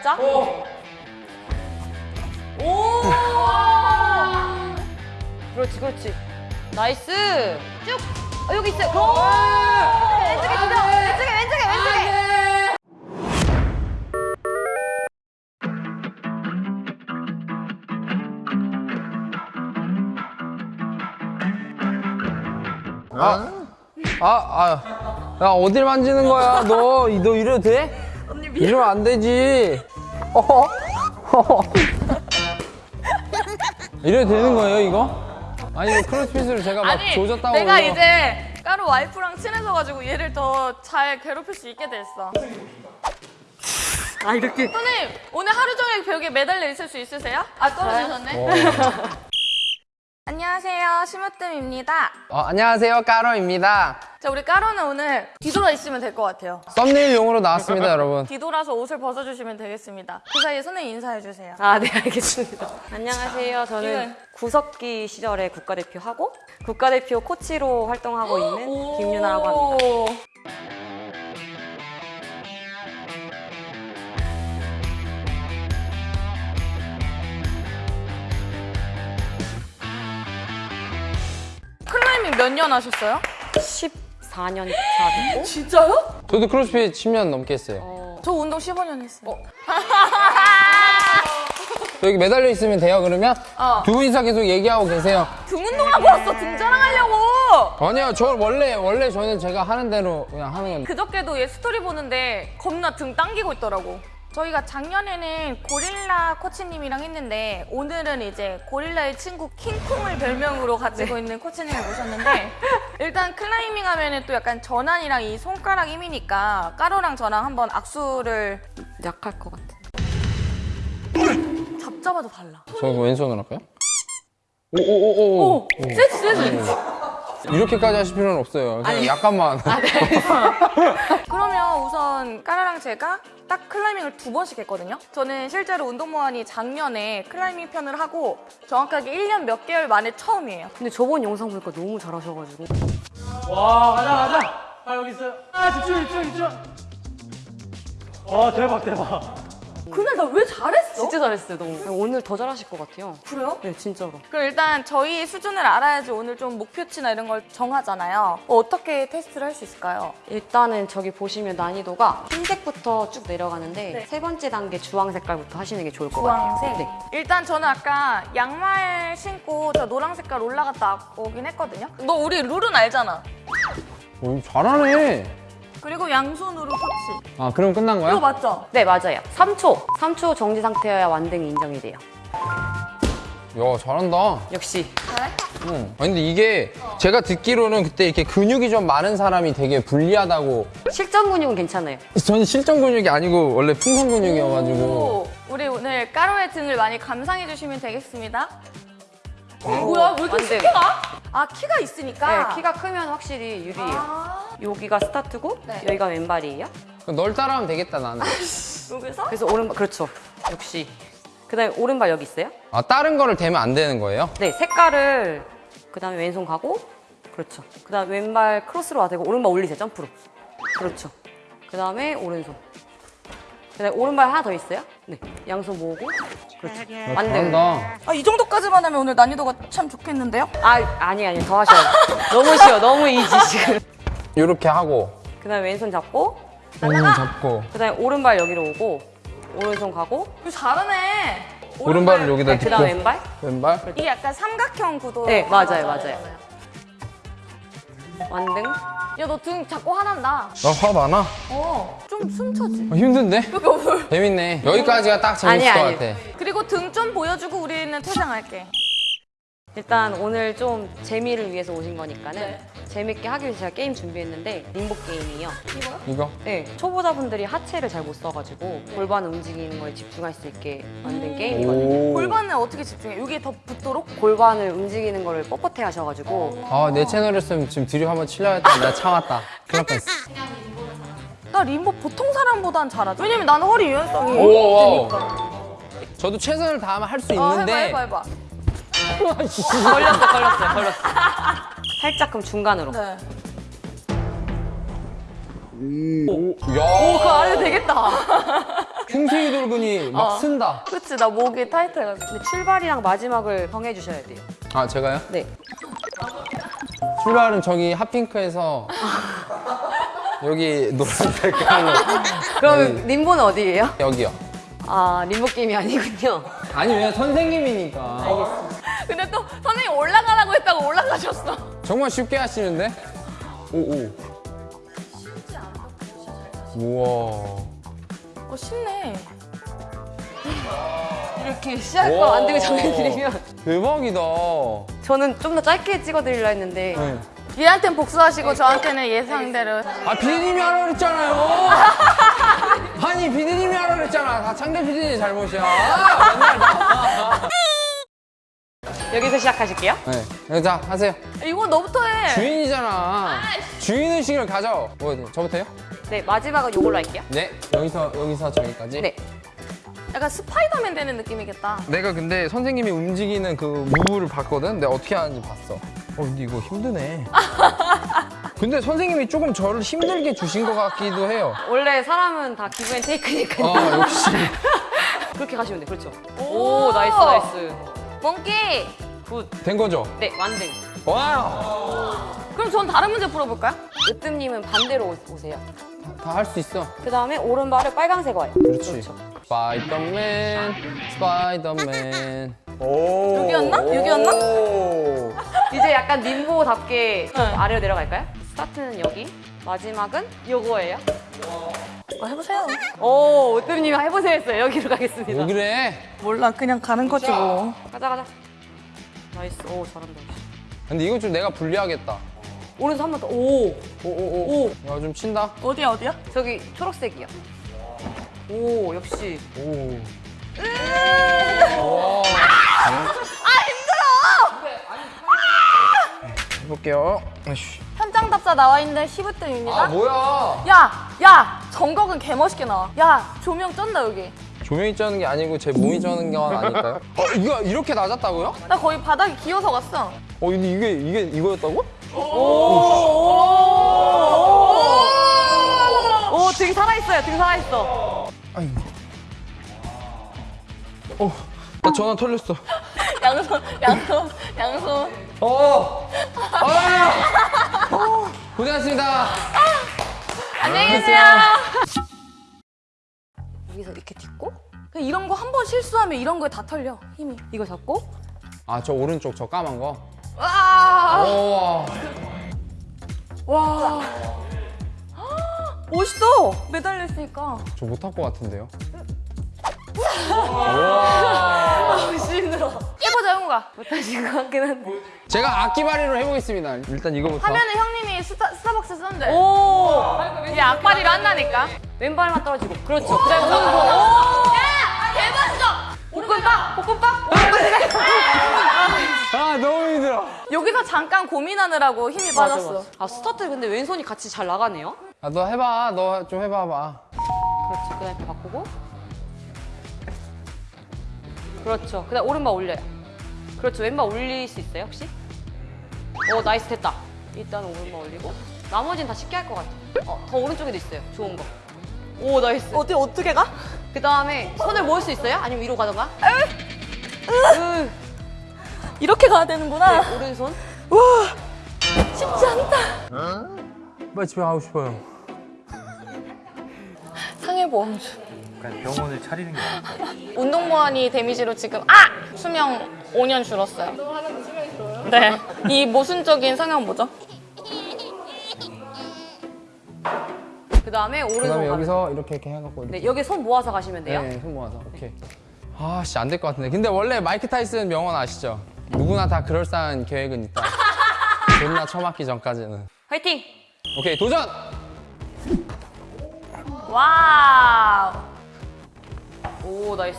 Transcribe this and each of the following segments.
살짝. 오. 오! 그렇지, 그렇지. nice. 쭉. 어, 여기 있어요. 오! 왼쪽에 주세요. 왼쪽에, 왼쪽에, 왼쪽에. 아, 아, 아, 야 어딜 만지는 거야? 너, 너 이래도 돼? 이러면 안 되지. 어? 어? 이래도 되는 거예요, 이거? 아니, 이거 크로스핏을 제가 막 아니 조졌다고. 내가 그거- 이제 까로 와이프랑 친해져가지고 얘를 더 잘 괴롭힐 수 있게 됐어. 아, 이렇게. 선생님 오늘 하루 종일 벽에 매달려 있을 수 있으세요? 아 떨어지셨네. 어. 안녕하세요 심으뜸입니다. 어, 안녕하세요, 까로입니다. 자 우리 까로는 오늘 뒤돌아 있으면 될 것 같아요. 썸네일용으로 나왔습니다, 여러분. 뒤돌아서 옷을 벗어주시면 되겠습니다. 그 사이에 선생님 인사해 주세요. 아, 네, 알겠습니다. 안녕하세요. 저는 구석기 시절에 국가대표 하고 국가대표 코치로 활동하고 있는 김유나라고 합니다. 클라이밍 몇년 하셨어요? 14년 차 됐고 진짜요? 저도 크로스핏 10년 넘게 했어요. 어, 저 운동 15년 했어요. 저 여기 매달려 있으면 돼요, 그러면? 어. 두 분이서 계속 얘기하고 계세요. 등 운동하고 왔어. 등 자랑하려고. 아니요, 저 원래, 원래 저는 제가 하는 대로 그냥 하는 건데. 그저께도 얘 스토리 보는데 겁나 등 당기고 있더라고. 저희가 작년에는 고릴라 코치님이랑 했는데 오늘은 이제 고릴라의 친구 킹콩을 별명으로 가지고 있는 코치님을 모셨는데 일단 클라이밍 하면은 또 약간 전완이랑 이 손가락 힘이니까 까로랑 저랑 한번 악수를 약할 것 같아. 잡자마자 달라. 저 왼손으로 할까요? 오오오오. 오! 세지 세지. 이렇게까지 하실 필요는 없어요. 그냥 약간만. 그러면 우선 까로랑 제가 딱 클라이밍을 두 번씩 했거든요. 저는 실제로 운동무한이 작년에 클라이밍 편을 하고 정확하게 1년 몇 개월 만에 처음이에요. 근데 저번 영상 보니까 너무 잘하셔가지고. 와 가자 가자. 아 여기 있어요. 아 집중 집중 집중. 와 대박 대박 그날 나 왜 잘했어? 진짜 잘했어요 너무. 오늘 더 잘하실 것 같아요. 그래요? 네 진짜로. 그럼 일단 저희 수준을 알아야지 오늘 좀 목표치나 이런 걸 정하잖아요. 어, 어떻게 테스트를 할 수 있을까요? 일단은 저기 보시면 난이도가 흰색부터 쭉 내려가는데 네. 세 번째 단계 주황 색깔부터 하시는 게 좋을 것 같아요. 주황색? 네. 일단 저는 아까 양말 신고 저 노랑 색깔 올라갔다 오긴 했거든요. 너 우리 룰은 알잖아. 오, 잘하네. 그리고 양손으로 터치. 아, 그럼 끝난 거야? 이거 맞죠? 네 맞아요. 3초. 3초 정지 상태여야 완등이 인정이 돼요. 야, 잘한다. 역시 잘해? 응. 아니, 근데 이게 제가 듣기로는 그때 이렇게 근육이 좀 많은 사람이 되게 불리하다고. 실전 근육은 괜찮아요. 저는 실전 근육이 아니고 원래 풍선 근육이어가지고. 오, 우리 오늘 까로의 등을 많이 감상해 주시면 되겠습니다. 뭐야? 왜 이렇게. 쉽게 가? 아, 키가 있으니까. 네, 키가 크면 확실히 유리해요. 아, 여기가 스타트고 네. 여기가 왼발이에요. 그럼 널 따라하면 되겠다, 나는. 여기서? 그래서 오른발 그렇죠. 역시. 그다음에 오른발 여기 있어요. 아, 다른 거를 대면 안 되는 거예요? 네, 색깔을 그다음에 왼손 가고 그렇죠. 그다음 에 왼발 크로스로 와대고 오른발 올리세요. 점프로. 그렇죠. 그다음에 오른손. 그다음에 오른발 하나 더 있어요. 네, 양손 모으고 그렇죠. 야, 완등. 잘한다. 아, 이 정도까지만 하면 오늘 난이도가 참 좋겠는데요? 아, 아니 아니 더 하셔야 돼요. 너무 쉬워. 너무 이지 지금. 이렇게 하고. 그 다음에 왼손 잡고 음, 잡고. 그 다음에 오른발 여기로 오고 오른손 가고 잘하네. 오른발을 여기다 네, 딛고. 그다음 왼발. 왼발. 이게 약간 삼각형 구도. 네, 맞아요, 맞아요. 완등. 야, 너 등 자꾸 화난다. 나 화 많아? 어, 좀 숨차지. 아, 힘든데? 재밌네. 여기까지가 딱 재밌을 아니, 것 아니. 같아. 그리고 등 좀 보여주고 우리는 퇴장할게. 일단 오늘 좀 재미를 위해서 오신 거니까는 네. 재밌게 하기 위해서 제가 게임 준비했는데 림보 게임이에요. 이거? 네, 초보자분들이 하체를 잘 못 써가지고 골반 움직이는 거에 집중할 수 있게 만든 게임이거든요. 오. 골반을 어떻게 집중해? 여기에 더 붙도록? 골반을 움직이는 거를 뻣뻣해 하셔가지고 아, 내 채널이었으면 지금 드립 한번 치려 했다. 내가 참았다. 큰일 날 뻔했어. 나 림보 보통 사람보단 잘하지. 왜냐면 나는 허리 유연성이 오, 되니까. 저도 최선을 다하면 할 수 어, 있는데. 해봐, 해봐, 해봐. 걸렸어, 걸렸어요, 걸렸어. 살짝 그럼 중간으로. 네. 야. 오, 그거 안 해도 되겠다. 흉쇄기 돌근이 막 어. 쓴다. 그치 나 목이 타이트해가지고. 근데 출발이랑 마지막을 정해 주셔야 돼요. 아 제가요? 네. 출발은 저기 핫핑크에서 여기 노란색 하는 그럼 림보는 어디예요? 여기요. 아 림보 게임이 아니군요. 아니 왜 선생님이니까. 근데 또 선생님 올라가라고 했다고 올라가셨어. 정말 쉽게 하시는데? 오오. 우와. 어 쉽네. 이렇게 시작 거안 되고 정해드리면 대박이다. 저는 좀 더 짧게 찍어드리려 했는데 네. 얘한테는 복수하시고 저한테는 예상대로. 아 피디님이 하라 그랬잖아요. 아니 피디님이 하라 그랬잖아. 다 창대 피디님 잘못이야. 여기서 시작하실게요. 네. 자 하세요. 이거 너부터 해. 주인이잖아. 주인 의식을 가져. 뭐 저부터요? 네 마지막은 요걸로 할게요. 네. 여기서 여기서 저기까지. 네. 약간 스파이더맨 되는 느낌이겠다. 내가 근데 선생님이 움직이는 그 move를 봤거든. 내가 어떻게 하는지 봤어. 어 근데 이거 힘드네. 근데 선생님이 조금 저를 힘들게 주신 것 같기도 해요. 원래 사람은 다 give and take니까요. 아 역시. 그렇게 가시면 돼. 그렇죠. 오, nice nice. Monkey. Good. 된 거죠? 네 완등. 와. 그럼 전 다른 문제 풀어볼까요? 으뜸님은 반대로 오- 오세요. 다 할 수 있어. 그 다음에 오른발을 빨강색 와요. 그렇지. 그렇죠. 스파이더맨, 스파이더맨. 오. 여기였나? 여기였나? 오. 이제 약간 네. 아래로 내려갈까요? 스타트는 여기, 마지막은 요거예요. 어, 해보세요. 오, 으뜸님 해보세요 했어요. 여기로 가겠습니다. 왜 그래? 몰라 그냥 가는 거지 뭐. 가자 가자. Nice. 오 잘한다. 근데 이건 좀 내가 불리하겠다. 오른손 한 번 더. 오, 오 오 오. 오. 야, 좀 친다. 어디야 어디야? 저기 초록색이요. 오, 역시. 오. 해볼게요. 아이씨. 현장답사 나와 있는 심으뜸입니다. 아 뭐야? 야, 야, 정각은 개멋있게 나와. 야, 조명 쩐다 여기. 조명이 쩌는 게 아니고 제 몸이 쩌는 건 아닐까요? 어 이거 이렇게 낮았다고요? 나 거의 바닥에 기어서 갔어. 어 근데 이게 이게 이거였다고? 오, 등 살아있어요. 등 살아있어. 아이고. 어, 나 전화 털렸어. 양손, 양손, 양손. 어, 아, 어, 고생하셨습니다. 안녕히 계세요. 여기서 이렇게 딛고, 그냥 이런 거 한 번 실수하면 이런 거에 다 털려 힘이. 이거 잡고, 아, 저 오른쪽 저 까만 거. 와, 오, 와. 멋있어. 매달려 있으니까. 저 못할 것 같은데요? 힘들어. 해보자 형우가. 못하신 것 같긴 한데. 제가 악기발이로 해보겠습니다. 일단 이거부터. 하면은 형님이 스타, 스타벅스 쏜대. 오! 이제 악바리로 한다니까. 왼발만 떨어지고. 그렇죠. 그 다음에 오른손. 야, 대박이다. 볶음밥! 볶음밥! 아, 너무 힘들어. 여기서 잠깐 고민하느라고 힘이 맞아, 빠졌어. 맞아. 아, 스타트 근데 왼손이 같이 잘 나가네요. 아, 너 해봐. 너 좀 해봐봐. 그렇죠. 그 다음에 바꾸고. 그렇죠. 그 다음 오른발 올려요. 그렇죠. 왼발 올릴 수 있어요, 혹시? 오, nice 됐다. 일단 오른발 올리고. 나머지는 다 쉽게 할 것 같아. 어, 더 오른쪽에도 있어요. 좋은 거. 오, nice. 어디 어떻게 가? 그 다음에 손을 모을 수 있어요? 아니면 위로 가던가? 으. 이렇게 가야 되는구나. 네, 오른손. 쉽지 않다. 빨리 집에 가고 싶어요. 상해보험주. 그냥 병원을 차리는 게 나을 운동보완이 데미지로 지금 아! 수명 5년 줄었어요. 너 하는데 수명이 줄어요? 네. 이 모순적인 성향 뭐죠? 그 다음에 오른손. 그 다음에 가면- 여기서 이렇게 이렇게 해갖고. 이렇게. 네, 여기 손 모아서 가시면 돼요. 네, 손 모아서. 오케이. 아, 씨, 안 될 것 같은데. 근데 원래 마이크 타이슨 명언 아시죠? 누구나 다 그럴싸한 계획은 있다. 존나 처맞기 전까지는. 화이팅! 오케이, 도전! Wow. 오, nice.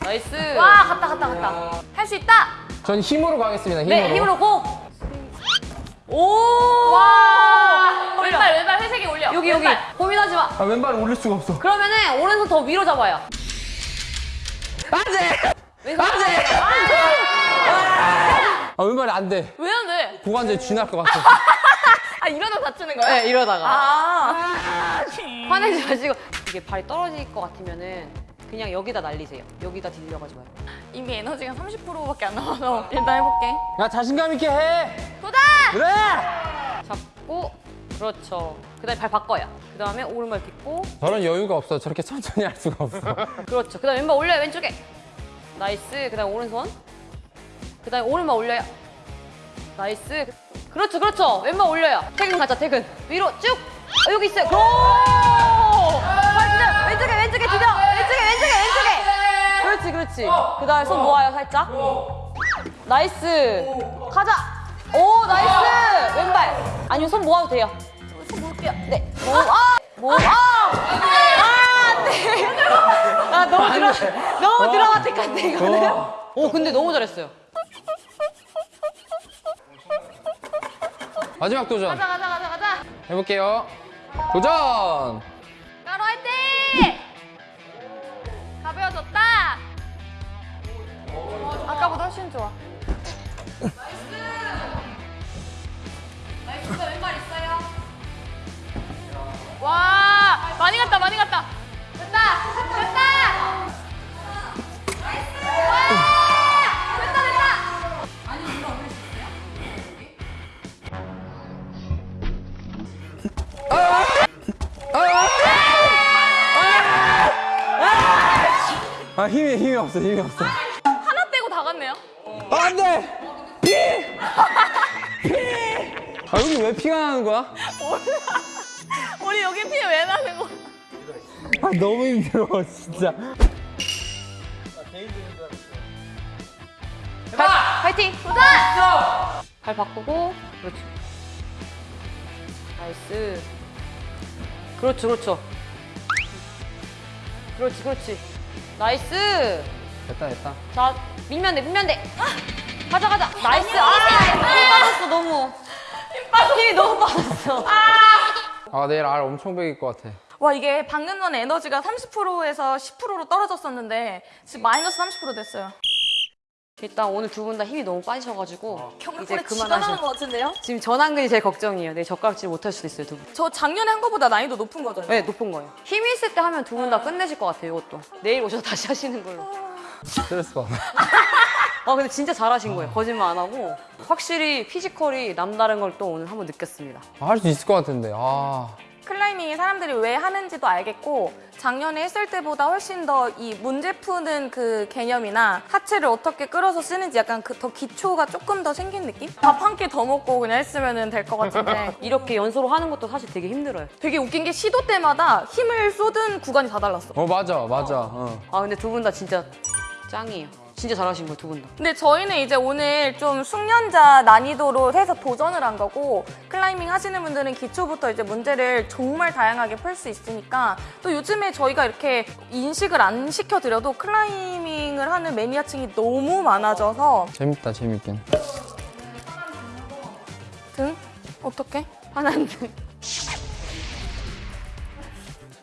Nice. 와, 갔다, 갔다, 갔다. 할 수 있다! 전 힘으로 가겠습니다, 힘으로. 네, 힘으로 Go! 오! 와! 왼발, 왼발 회색이 올려. 여기, 여기. 왼발. 고민하지 마. 아, 왼발을 올릴 수가 없어. 그러면은 오른손 더 위로 잡아요. 안 돼! 왼손. 안 돼! 아, 왼발이 안 돼. 왜 안 돼? 고관절 쥐날 것 같아. 아, 이러다 다치는 거야? 네, 이러다가. 아. 화내지 마시고. 이게 발이 떨어질 것 같으면은 그냥 여기다 날리세요. 여기다 딜려가지 말고. 이미 에너지가 30%밖에 안 남아서 일단 해볼게. 야 자신감 있게 해. 도전! 그래. 잡고 그렇죠. 그 다음에 발 바꿔요. 그 다음에 오른발 딛고 저런 여유가 없어. 저렇게 천천히 할 수가 없어. 그렇죠. 그 다음에 왼발 올려요 왼쪽에. Nice. 그 다음 오른손. 그 다음에 오른발 올려요. Nice. 그렇죠, 그렇죠. 왼발 올려요. 퇴근 가자, 퇴근. 위로 쭉. 어, 여기 있어요. Go! 발 디뎌. 왼쪽에, 왼쪽에 디뎌. 왼쪽에, 왼쪽에, 왼쪽에. 그렇지, 그렇지. 그 다음에 손 모아요, 살짝. Nice. 가자. 오, nice. 왼발. 아니면 손 모아도 돼요. 손 모을게요. 네. 모 아! 모 아! 아, 안 돼. 아, 너무 드라, 너무 드라마틱 한데, 이거는. 오, 근데 너무 잘했어요. 마지막 도전 가자, 가자, 가자, 가자. 해볼게요. 도전. 아까보다 훨씬 좋아. Nice. Nice, 왼발 있어요. 와, 많이 갔다, 많이 갔다. 됐다, 됐다. 나이스. 와, 됐다, 됐다. 아 힘이 힘이 없어 힘이 없어. 안 돼! 피! 피! 아, 여기 왜 피가 나는 거야? 우리 여기 피 왜 나는 거? 아, 너무 힘들어, 진짜. 발, 파이팅! 도전! 발 바꾸고, 그렇죠. Nice. 그렇죠, 그렇죠. 그렇지, 그렇지. Nice! 됐다, 됐다. 자, 밀면 돼, 밀면 돼. 아, 가자, 가자. Nice. 아, 힘 빠졌어, 너무. 힘 빠졌어. 힘이 너무 빠졌어. 아, 내일 알 엄청 베길 것 같아. 와 이게 방금 전에 에너지가 30%에서 10%로 떨어졌었는데 지금 마이너스 30% 됐어요. 일단 오늘 두 분 다 힘이 너무 빠지셔가지고 이제 것 그만하셔. 같은데요? 지금 전완근이 제일 걱정이에요. 내일 젓가락질 못할 수도 있어요, 두 분. 저 작년에 한 거보다 난이도 높은 거죠? 네, 높은 거예요. 힘 있을 때 하면 두 분다 끝내실 것 같아요, 이것도. 내일 오셔서 다시 하시는 걸로. 스트레스 받아. 아, 근데 진짜 잘하신 거예요. 거짓말 안 하고. 확실히 피지컬이 남다른 걸 또 오늘 한번 느꼈습니다. 할 수 있을 것 같은데, 아. 클라이밍이 사람들이 왜 하는지도 알겠고 작년에 했을 때보다 훨씬 더 이 문제 푸는 그 개념이나 하체를 어떻게 끌어서 쓰는지 약간 그 더 기초가 조금 더 생긴 느낌? 밥 한 끼 더 먹고 그냥 했으면 될 것 같은데 이렇게 연소로 하는 것도 사실 되게 힘들어요. 되게 웃긴 게 시도 때마다 힘을 쏟은 구간이 다 달랐어. 어, 맞아, 맞아. 어. 아, 근데 두 분 다 진짜 짱이에요. 진짜 잘하신 거예요, 두 분 다. 근데 저희는 이제 오늘 좀 숙련자 난이도로 해서 도전을 한 거고 클라이밍 하시는 분들은 기초부터 이제 문제를 정말 다양하게 풀 수 있으니까 또 요즘에 저희가 이렇게 인식을 안 시켜드려도 클라이밍을 하는 매니아층이 너무 많아져서 재밌다, 재밌긴. 등? 어떻게? 하나는 등.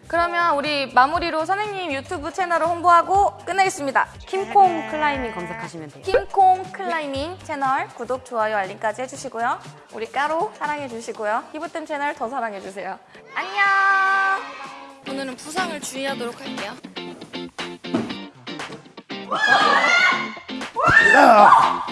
그러면 우리 마무리로 선생님 유튜브 채널을 홍보하고 끝내겠습니다. 킴콩 클라이밍 검색하시면 돼요. 킹콩 클라이밍 채널 구독, 좋아요, 알림까지 해주시고요. 우리 까로 사랑해주시고요. 히브템 채널 더 사랑해주세요. 안녕! 오늘은 부상을 주의하도록 할게요. 야!